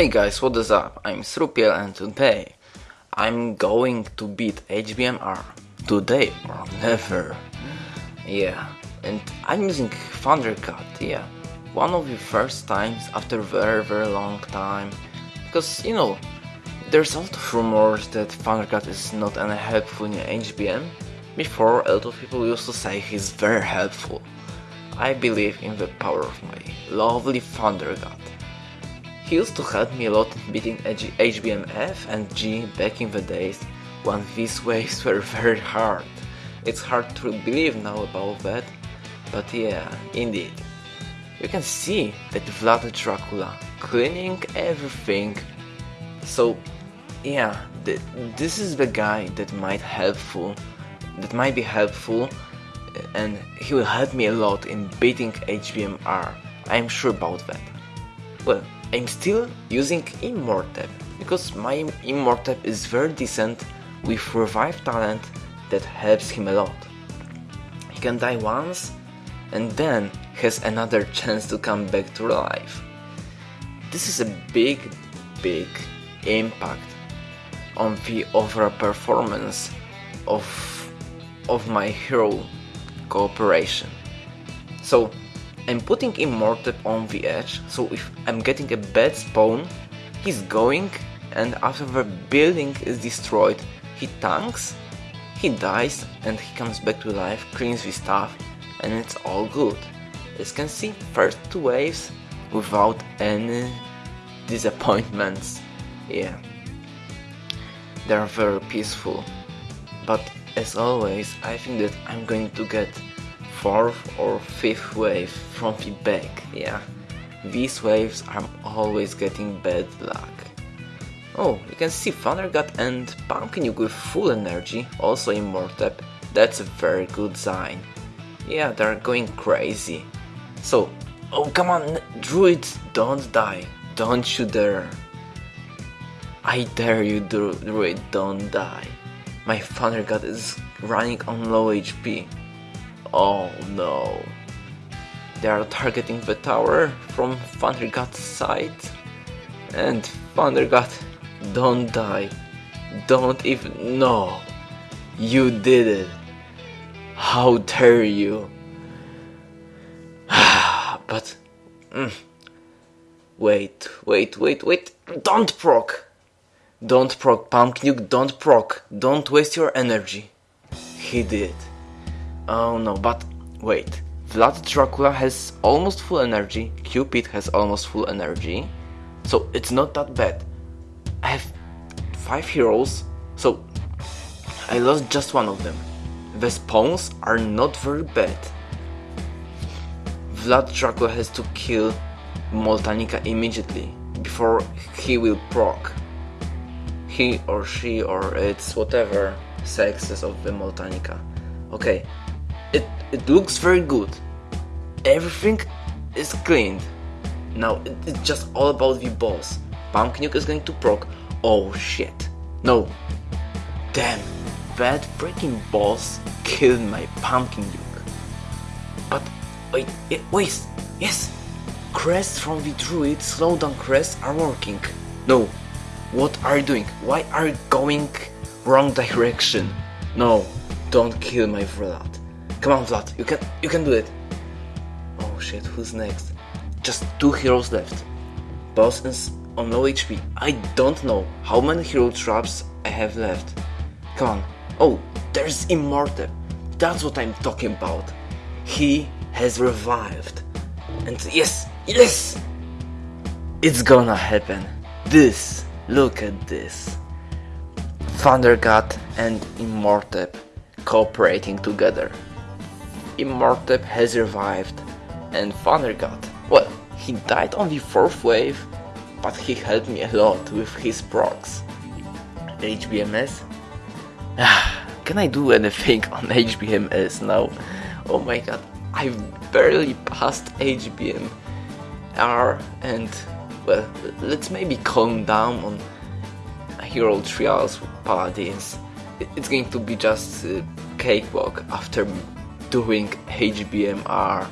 Hey guys, what is up? I'm Srupiel and today I'm going to beat HBMR. Today or never. Yeah, and I'm using Thundercat, yeah. One of the first times after very very long time. Because, you know, there's a lot of rumors that Thundercat is not any helpful in HBM. Before, a lot of people used to say he's very helpful. I believe in the power of my lovely Thundercat. He used to help me a lot in beating HBMF and G back in the days when these waves were very hard. It's hard to believe now about that, but yeah, indeed. You can see that Vlad Dracula cleaning everything. So yeah, th this is the guy that might helpful, that might be helpful, and he will help me a lot in beating HBMR. I am sure about that. Well, I'm still using Immortep because my Immortep is very decent with revive talent that helps him a lot. He can die once and then has another chance to come back to life. This is a big, big impact on the overall performance of of my hero cooperation. So I'm putting Immortep on the edge, so if I'm getting a bad spawn, he's going and after the building is destroyed, he tanks, he dies and he comes back to life, cleans the stuff and it's all good. As you can see, first two waves without any disappointments. Yeah, they're very peaceful. But as always, I think that I'm going to get fourth or fifth wave from the back, yeah. These waves I'm always getting bad luck. Oh, you can see Thundercat and Pumpkin you with full energy, also Immortep. That's a very good sign. Yeah, they're going crazy. So, oh come on, Druid, don't die. Don't you dare. I dare you, Druid, don't die. My Thundercat is running on low HP. Oh no. They are targeting the tower from Thundercat's side. And Thundercat, don't die. Don't even... No. You did it. How dare you. but... Mm, wait, wait, wait, wait. Don't proc. Don't proc, Pumpkin, don't proc. Don't waste your energy. He did. Oh no, but wait. Vlad Dracula has almost full energy, Cupid has almost full energy, so it's not that bad. I have 5 heroes, so I lost just one of them. The spawns are not very bad. Vlad Dracula has to kill Moltanica immediately, before he will proc. He or she or it's whatever sexes of the Moltanica. Okay, it, it looks very good. Everything is cleaned. Now it, it's just all about the boss. Pumpkin Duke is going to proc. Oh shit. No. Damn. That freaking boss killed my Pumpkin Duke. But wait, it, wait, yes. Crests from the druid slowdown crests are working. No. What are you doing? Why are you going wrong direction? No, don't kill my Vlad. Come on, Vlad, you can you can do it. Oh shit, who's next? Just two heroes left. Boss is on low HP. I don't know how many hero traps I have left. Come on. Oh, there's Immortal. That's what I'm talking about. He has revived. And yes, yes! It's gonna happen. This, look at this. Thundercat and Immortep cooperating together. Immortep has revived, and Thundercat, well, he died on the fourth wave, but he helped me a lot with his procs. HBMS? Can I do anything on HBMS now? Oh my god, I barely passed HBM and well, let's maybe calm down on Hero Trials Paladins. It's going to be just a cakewalk after doing HBMR.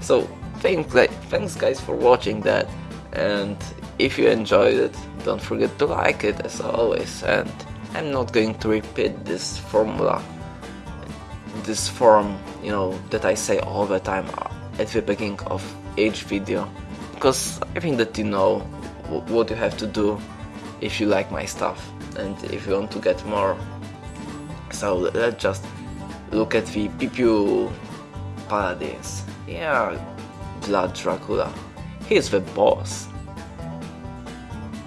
So thanks, thanks guys for watching that and if you enjoyed it, don't forget to like it as always. And I'm not going to repeat this formula, this form, you know, that I say all the time at the beginning of each video, because I think that you know what you have to do if you like my stuff and if you want to get more. So let's just look at the PPU Paladins. Yeah, Vlad Dracula. He's the boss.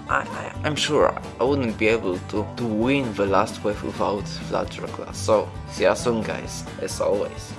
I, I, am sure I wouldn't be able to, to win the last wave without Vlad Dracula. So, see you soon guys, as always.